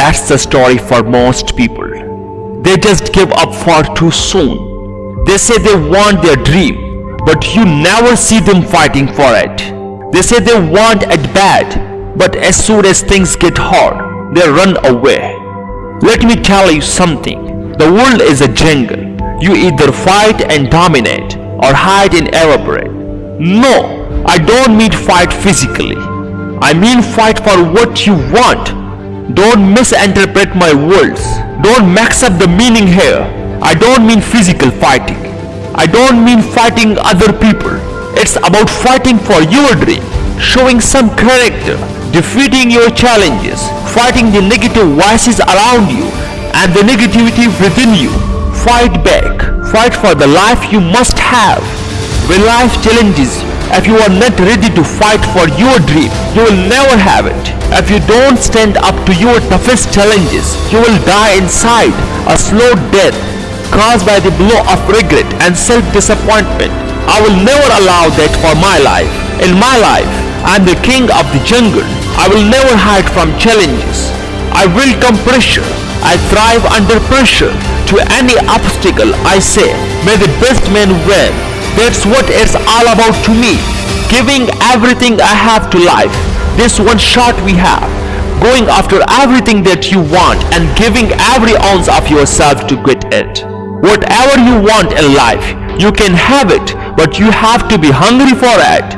that's the story for most people. They just give up far too soon. They say they want their dream, but you never see them fighting for it. They say they want it bad, but as soon as things get hard, they run away. Let me tell you something. The world is a jungle. You either fight and dominate or hide and evaporate. No, I don't mean fight physically. I mean fight for what you want. Don't misinterpret my words. Don't mix up the meaning here. I don't mean physical fighting. I don't mean fighting other people. It's about fighting for your dream, showing some character, defeating your challenges, fighting the negative voices around you and the negativity within you. Fight back. Fight for the life you must have. When life challenges you, if you are not ready to fight for your dream, you will never have it. If you don't stand up to your toughest challenges, you will die inside a slow death caused by the blow of regret and self-disappointment. I will never allow that for my life. In my life, I am the king of the jungle. I will never hide from challenges. I welcome pressure. I thrive under pressure. To any obstacle, I say, may the best man win. That's what it's all about to me. Giving everything I have to life. This one shot we have. Going after everything that you want and giving every ounce of yourself to get it. Whatever you want in life, you can have it, but you have to be hungry for it.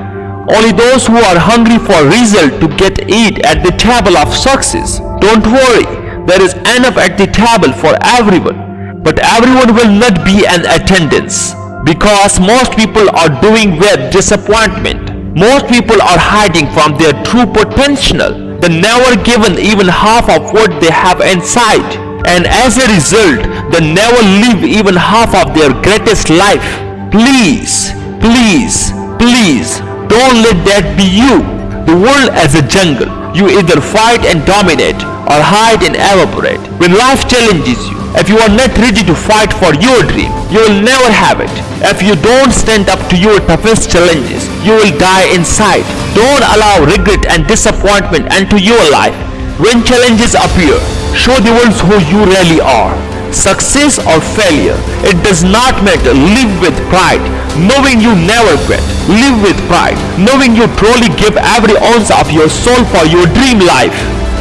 Only those who are hungry for result to get eat at the table of success. Don't worry, there is enough at the table for everyone. But everyone will not be an attendance because most people are doing with disappointment. Most people are hiding from their true potential. They never given even half of what they have inside. And as a result, they never live even half of their greatest life. Please, please, please, don't let that be you. The world is a jungle. You either fight and dominate or hide and evaporate. When life challenges you, if you are not ready to fight for your dream, you will never have it. If you don't stand up to your toughest challenges, you will die inside. Don't allow regret and disappointment into your life. When challenges appear, show the world who you really are. Success or failure, it does not matter. Live with pride, knowing you never quit. Live with pride, knowing you truly give every ounce of your soul for your dream life.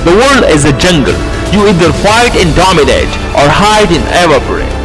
The world is a jungle. You either fight and dominate or hide and evaporate.